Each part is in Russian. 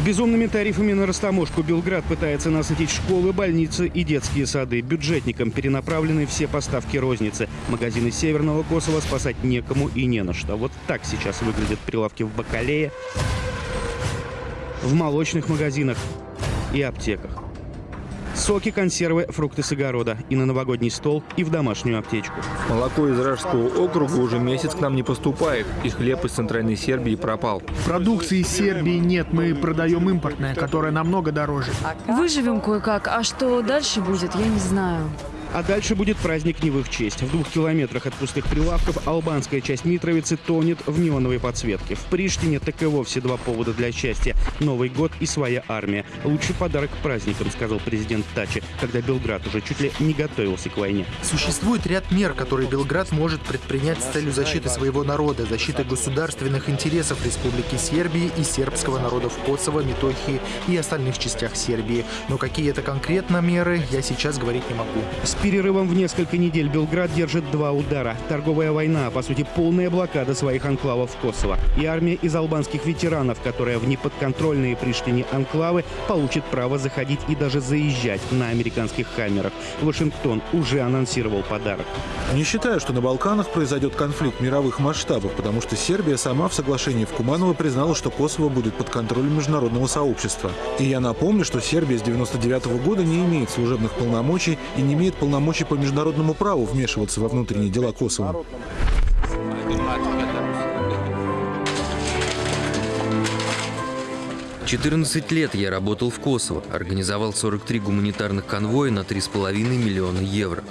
безумными тарифами на растаможку Белград пытается насытить школы, больницы и детские сады. Бюджетникам перенаправлены все поставки розницы. Магазины Северного Косово спасать некому и не на что. Вот так сейчас выглядят прилавки в Бакалее, в молочных магазинах и аптеках. Соки, консервы, фрукты с огорода. И на новогодний стол, и в домашнюю аптечку. Молоко из Ражского округа уже месяц к нам не поступает. И хлеб из Центральной Сербии пропал. Продукции из Сербии нет, мы продаем импортное, которое намного дороже. Выживем кое-как, а что дальше будет, я не знаю. А дальше будет праздник не в их честь. В двух километрах от пустых прилавков албанская часть Митровицы тонет в неоновой подсветке. В Приштине так и вовсе два повода для счастья. Новый год и своя армия. Лучший подарок к праздникам, сказал президент Тачи, когда Белград уже чуть ли не готовился к войне. Существует ряд мер, которые Белград может предпринять с целью защиты своего народа, защиты государственных интересов Республики Сербии и сербского народов Косово, Метохии и остальных частях Сербии. Но какие это конкретно меры, я сейчас говорить не могу. Перерывом в несколько недель Белград держит два удара. Торговая война, по сути, полная блокада своих анклавов в Косово. И армия из албанских ветеранов, которая в неподконтрольные Приштине анклавы получит право заходить и даже заезжать на американских камерах. Вашингтон уже анонсировал подарок. Не считаю, что на Балканах произойдет конфликт мировых масштабов, потому что Сербия сама в соглашении в Куманово признала, что Косово будет под контролем международного сообщества. И я напомню, что Сербия с 99 -го года не имеет служебных полномочий и не имеет полномочий полномочий по международному праву вмешиваться во внутренние дела Косово. Четырнадцать лет я работал в Косово, организовал 43 гуманитарных конвоя на 3,5 миллиона евро.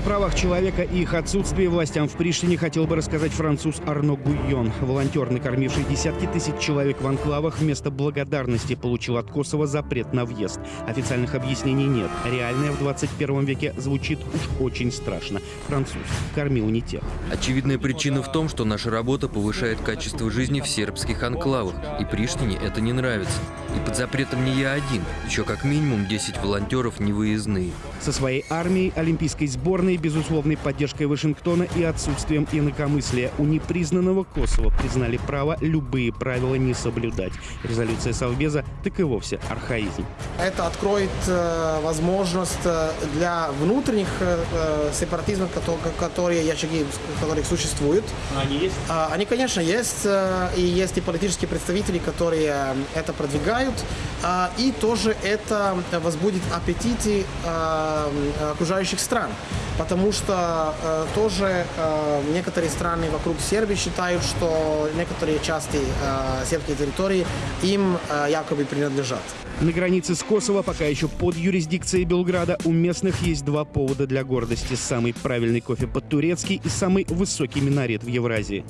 О правах человека и их отсутствии властям в Приштине хотел бы рассказать француз Арно Гуйон. Волонтер, накормивший десятки тысяч человек в анклавах, вместо благодарности получил от Косово запрет на въезд. Официальных объяснений нет. Реальное в 21 веке звучит уж очень страшно. Француз кормил не тех. Очевидная причина в том, что наша работа повышает качество жизни в сербских анклавах, и Приштине это не нравится. И под запретом не я один, еще как минимум 10 волонтеров невыездные. Со своей армией, олимпийской сборной, безусловной поддержкой Вашингтона и отсутствием инакомыслия у непризнанного Косово признали право любые правила не соблюдать. Резолюция Совбеза так и вовсе архаизм. Это откроет э, возможность э, для внутренних э, э сепаратизмов, которые, я очаги которых существуют. Они есть? А, они, конечно, есть. Э, и есть и политические представители, которые э, это продвигают. А, и тоже это возбудит аппетиты окружающих стран. Потому что э, тоже э, некоторые страны вокруг Сербии считают, что некоторые части э, сербской территории им якобы принадлежат. На границе с Косово, пока еще под юрисдикцией Белграда, у местных есть два повода для гордости. Самый правильный кофе по-турецки и самый высокий минарет в Евразии.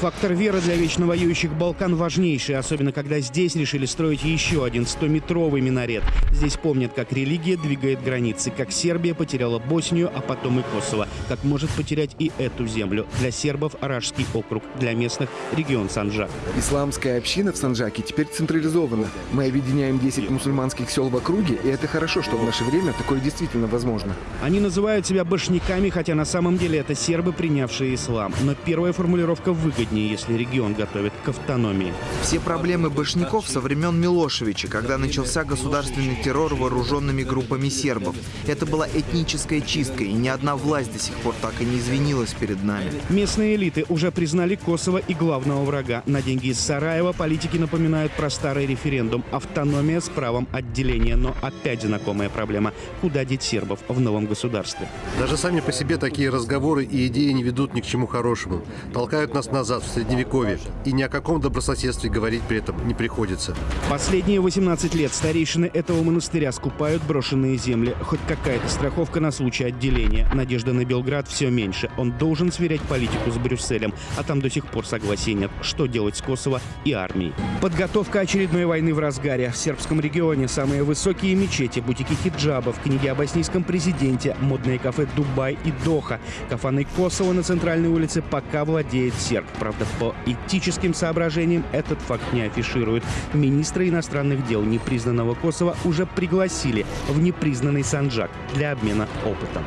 Фактор веры для вечно воюющих Балкан важнейший, особенно когда здесь решили строить еще один 100-метровый минарет. Здесь помнят, как религия двигает границы, как Сербия потеряла Боснию, а потом и Косово, как может потерять и эту землю. Для сербов – Аражский округ, для местных – регион Санжак. Исламская община в Санжаке теперь централизована. Мы объединяем 10 мусульманских сел в округе, и это хорошо, что в наше время такое действительно возможно. Они называют себя башняками, хотя на самом деле это сербы, принявшие ислам. Но первая формулировка выгодна выгоднее, если регион готовит к автономии. Все проблемы башняков со времен Милошевича, когда начался государственный террор вооруженными группами сербов. Это была этническая чистка, и ни одна власть до сих пор так и не извинилась перед нами. Местные элиты уже признали Косово и главного врага. На деньги из Сараева политики напоминают про старый референдум. Автономия с правом отделения. Но опять знакомая проблема. Куда деть сербов в новом государстве? Даже сами по себе такие разговоры и идеи не ведут ни к чему хорошему. Толкают нас назад назад, в Средневековье, и ни о каком добрососедстве говорить при этом не приходится. Последние 18 лет старейшины этого монастыря скупают брошенные земли. Хоть какая-то страховка на случай отделения. Надежда на Белград все меньше. Он должен сверять политику с Брюсселем, а там до сих пор согласия нет, что делать с Косово и армией. Подготовка очередной войны в разгаре. В сербском регионе самые высокие мечети, бутики хиджабов, книги о боснийском президенте, модные кафе Дубай и Доха. Кафаны Косово на центральной улице пока владеет серб. Правда, по этическим соображениям этот факт не афишируют. Министра иностранных дел непризнанного Косово уже пригласили в непризнанный Санджак для обмена опытом.